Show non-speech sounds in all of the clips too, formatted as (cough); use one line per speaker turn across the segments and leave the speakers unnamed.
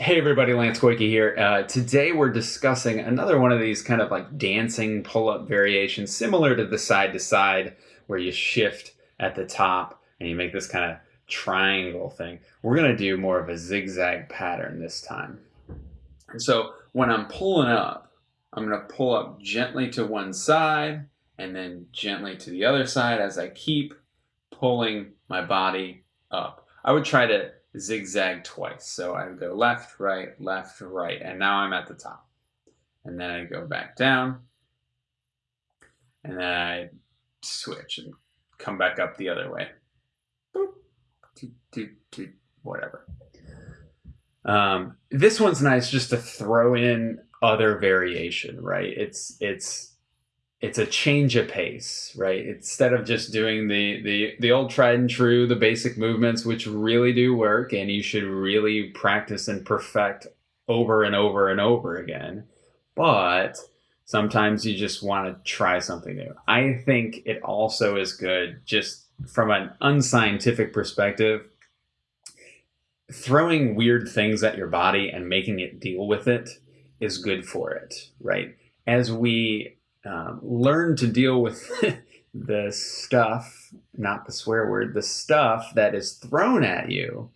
Hey everybody, Lance Koike here. Uh, today we're discussing another one of these kind of like dancing pull-up variations, similar to the side to side, where you shift at the top and you make this kind of triangle thing. We're gonna do more of a zigzag pattern this time. And so when I'm pulling up, I'm gonna pull up gently to one side and then gently to the other side as I keep pulling my body up. I would try to zigzag twice. So I go left, right, left, right, and now I'm at the top. And then I go back down, and then I switch and come back up the other way. Whatever. Um, this one's nice just to throw in other variation, right? It's it's it's a change of pace, right? Instead of just doing the the the old tried and true, the basic movements, which really do work, and you should really practice and perfect over and over and over again. But sometimes you just want to try something new. I think it also is good just from an unscientific perspective. Throwing weird things at your body and making it deal with it is good for it, right? As we um, learn to deal with (laughs) the stuff, not the swear word, the stuff that is thrown at you,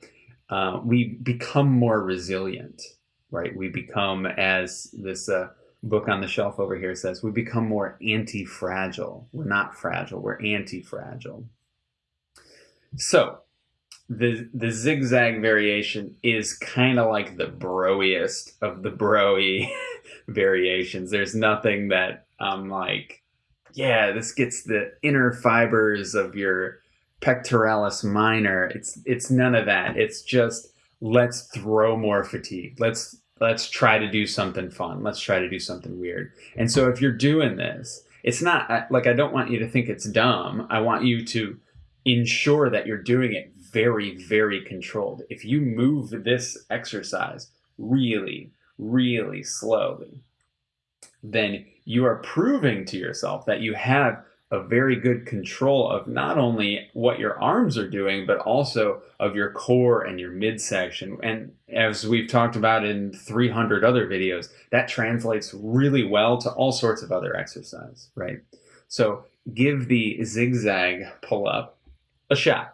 uh, we become more resilient, right? We become, as this uh, book on the shelf over here says, we become more anti fragile. We're not fragile, we're anti fragile. So, the the zigzag variation is kind of like the broiest of the broy (laughs) variations. There's nothing that I'm like, yeah, this gets the inner fibers of your pectoralis minor. It's it's none of that. It's just let's throw more fatigue. Let's let's try to do something fun. Let's try to do something weird. And so if you're doing this, it's not like I don't want you to think it's dumb. I want you to ensure that you're doing it very very controlled. If you move this exercise really really slowly, then you are proving to yourself that you have a very good control of not only what your arms are doing, but also of your core and your midsection. And as we've talked about in 300 other videos, that translates really well to all sorts of other exercise, right? So give the zigzag pull up a shot.